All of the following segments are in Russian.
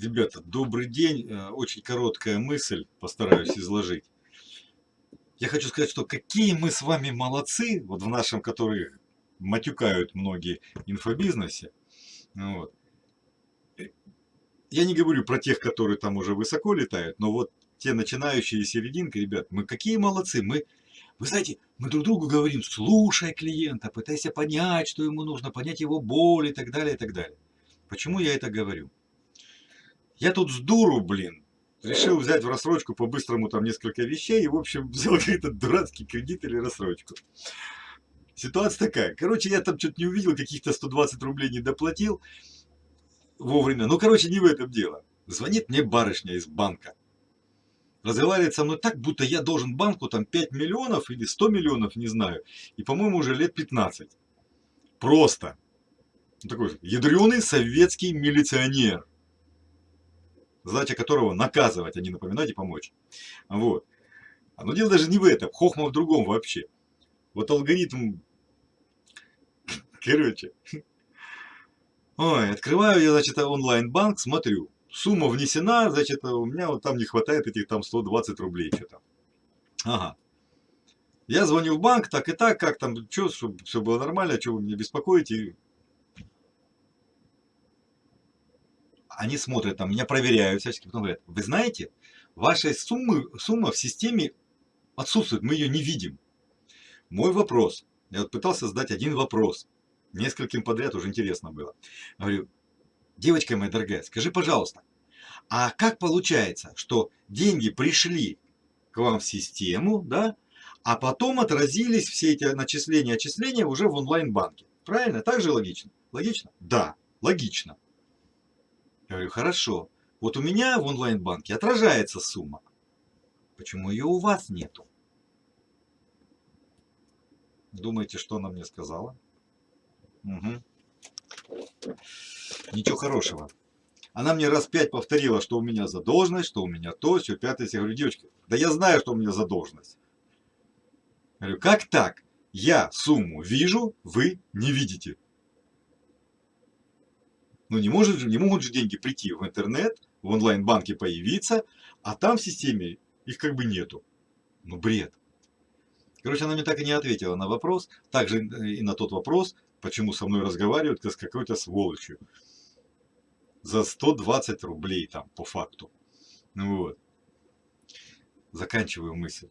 Ребята, добрый день. Э, очень короткая мысль, постараюсь изложить. Я хочу сказать, что какие мы с вами молодцы, вот в нашем, который матюкают многие инфобизнесе. Вот. Э, я не говорю про тех, которые там уже высоко летают, но вот те начинающие серединка, ребят, мы какие молодцы. Мы, вы знаете, мы друг другу говорим, слушай клиента, пытайся понять, что ему нужно, понять его боль и так далее, и так далее. Почему я это говорю? Я тут с дуру, блин, решил взять в рассрочку по-быстрому там несколько вещей и, в общем, взял какой-то дурацкий кредит или рассрочку. Ситуация такая. Короче, я там что-то не увидел, каких-то 120 рублей не доплатил вовремя. Ну, короче, не в этом дело. Звонит мне барышня из банка. Разговаривает со мной так, будто я должен банку там 5 миллионов или 100 миллионов, не знаю. И, по-моему, уже лет 15. Просто. Такой ядреный советский милиционер задача которого наказывать, а не напоминать и помочь. Вот. Но дело даже не в этом, хохма в другом вообще. Вот алгоритм, короче, ой, открываю я, значит, онлайн-банк, смотрю, сумма внесена, значит, у меня вот там не хватает этих там 120 рублей что-то. Ага. Я звоню в банк, так и так, как там, что, чтобы все было нормально, что вы меня беспокоите, они смотрят там, меня проверяют всячески, потом говорят, вы знаете, ваша суммы, сумма в системе отсутствует, мы ее не видим. Мой вопрос, я вот пытался задать один вопрос, нескольким подряд уже интересно было. Говорю, девочка моя дорогая, скажи, пожалуйста, а как получается, что деньги пришли к вам в систему, да, а потом отразились все эти начисления, отчисления уже в онлайн-банке? Правильно? Так же логично? Логично? Да, логично. Я говорю, хорошо. Вот у меня в онлайн-банке отражается сумма. Почему ее у вас нету? Думаете, что она мне сказала? Угу. Ничего хорошего. Она мне раз пять повторила, что у меня задолженность, что у меня то, все, пятое. Я говорю, девочка, да я знаю, что у меня задолженность. Я говорю, как так? Я сумму вижу, вы не видите. Ну не, может же, не могут же деньги прийти в интернет, в онлайн-банке появиться, а там в системе их как бы нету. Ну бред. Короче, она мне так и не ответила на вопрос, также и на тот вопрос, почему со мной разговаривают, как с какой-то сволочью. За 120 рублей там, по факту. Ну вот. Заканчиваю мысль.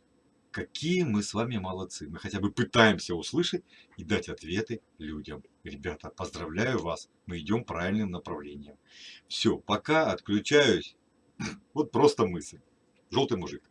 Какие мы с вами молодцы. Мы хотя бы пытаемся услышать и дать ответы людям. Ребята, поздравляю вас. Мы идем правильным направлением. Все, пока отключаюсь. Вот просто мысль. Желтый мужик.